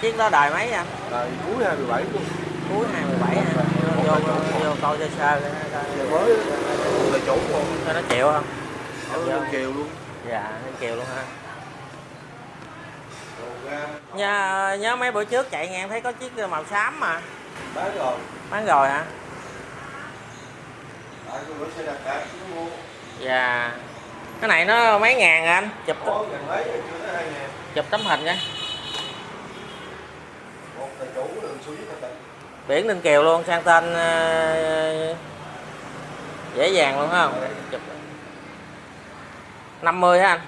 chiếc đó đời mấy anh? Đời cuối 27 luôn. cuối 27 hả? Vô, vô, vô coi sơ sơ mới là chủ coi nó chịu không? Bên Kiều luôn. dạ nó chịu luôn ha nhớ, nhớ mấy bữa trước chạy nghe em thấy có chiếc màu xám mà. Bán rồi. bán rồi hả? Nó dạ. Cái này nó mấy ngàn à anh? Chụp Có gần mấy rồi chưa tới 2 ngàn. chụp tấm hình cái biển Ninh Kiều luôn, sang tên ờ, dễ dàng luôn không chụp 50 hả anh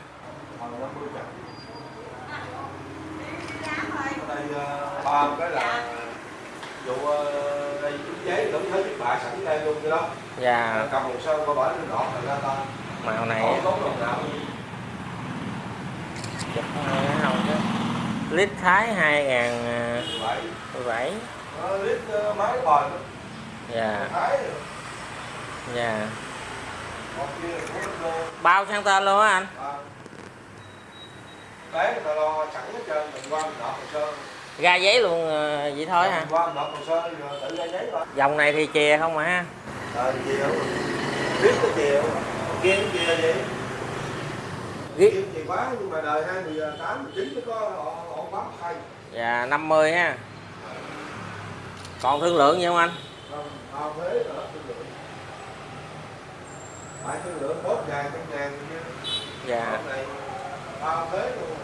ba cái là dụ đây chứng giấy đóng thấy chiếc bạ sẵn đây luôn cái đó. dạ Cầm hồ sơ có bản lên đỏ thành ra ta. màu này Không có đồng nào chụp không chứ lít thái 2007 lít máy bền dạ dạ lô. bao sang tên luôn á anh Đấy người ta lo sẵn hết trơn, mình qua mình nộp hồ sơ. ra giấy luôn ờ, vậy thôi hả qua mình nộp hồ sơ tự ra giấy dòng này thì chè không mà ha Ờ thì? Biết cái? Kia vậy. Kiếm chè quá nhưng mà đời 28, 19 mới có họ dạ 50 ha còn thương lượng gì không anh Không, bao thuế rồi đó thương lượng. Phải thương lượng 4 ngàn, 5 ngàn chứ. dạ Hôm này bao thuế luôn.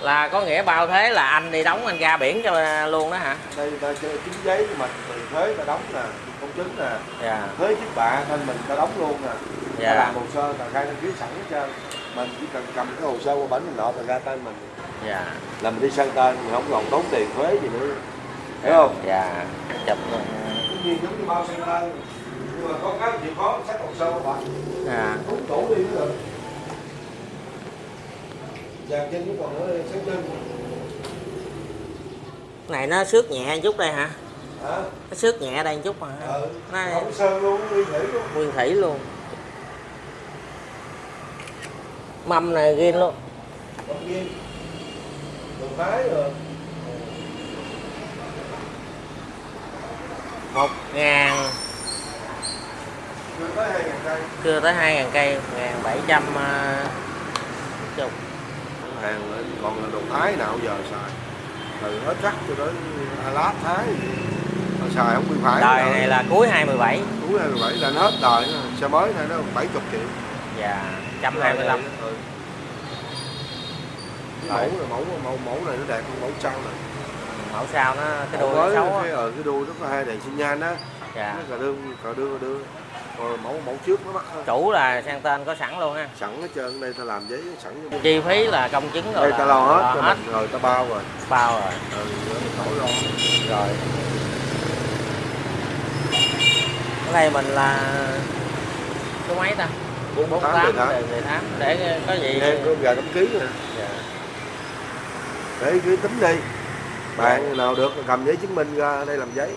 là có nghĩa bao thế là anh đi đóng anh ra biển cho luôn đó hả Đây ta chơi chính giấy của mình thì thuế ta đóng nè, công chứng nè. dạ thuế chiếc bạ nên mình ta đóng luôn nè Dạ. ta làm hồ sơ ta khai đăng ký sẵn hết trơn mình chỉ cần cầm cái hồ sơ qua bển mình nộp là ra tên mình. Dạ. Là mình đi sang tên mình không còn tốn tiền thuế gì nữa. Hiểu không? Dạ chụp luôn. cũng như giống như bao sang tên nhưng mà có cái chịu khó sách hồ sơ qua bển dạ. Đúng đủ đi nữa rồi dàn chân cũng còn nữa sáng chân. Này nó xước nhẹ chút đây hả? Hả? Nó xước nhẹ đây chút mà. Ừ. Nó không sơn luôn nguyên thủy luôn. Nguyên thủy luôn mâm này ghi luôn. Một ngàn. Chưa tới hai ngàn cây. Ngàn bảy trăm ờ, chục. Hàng còn là đồ thái nào giờ xài? Từ hết chắc cho đến alat thái mà xài không bị phải đời này là cuối 2017 cuối 27 là hết đời xe mới này nó 70 triệu và 125 ừ. Cái mẫu này mẫu mẫu mẫu này nó đẹp hơn mẫu sau này. Mẫu sao nó cái đuôi nó xấu cái ở cái đuôi nó có hai đèn xi nhan á. Dạ. Nó cà đương cà cà đương. Còn mẫu mẫu trước nó mắc hơn. Chủ là sang tên có sẵn luôn ha sẵn hết trơn đây ta làm giấy sẵn chi phí là công chứng rồi đây ta lo hết cho hết. mình rồi ta bao rồi. Bao rồi. Ừ khỏi lo rồi. Cái này mình là số mấy ta 48 48 18 đề 18 để có gì nghe có gà cắm ký nè dạ. để cứ tính đi. Bạn nào được cầm giấy chứng minh ra đây làm giấy.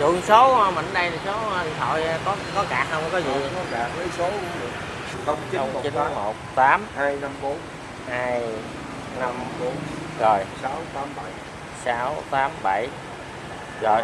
Dụ số mình ở đây thì số điện thoại có có cạc không có gì? Có cả lấy số cũng được. Không chín một chín tám. một tám. Hai năm bốn. Hai năm bốn. Rồi. Sáu tám bảy. Sáu tám bảy. Rồi?